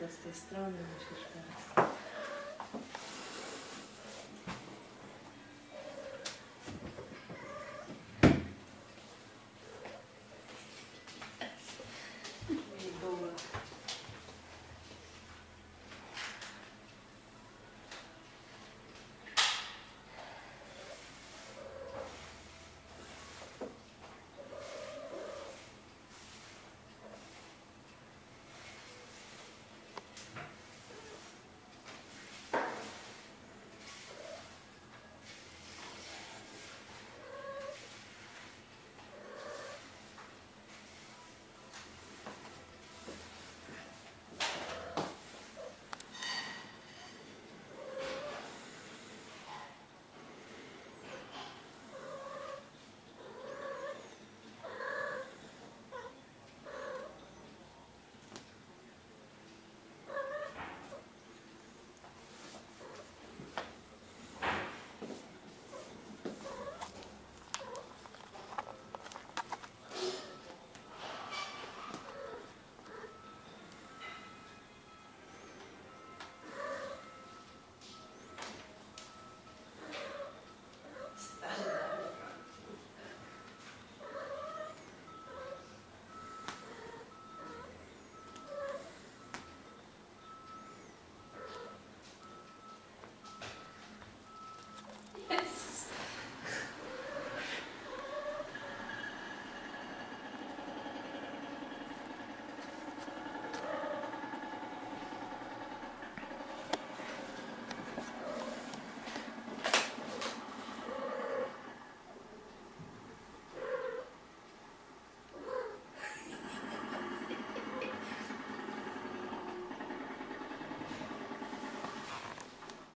To z tej strony musisz teraz.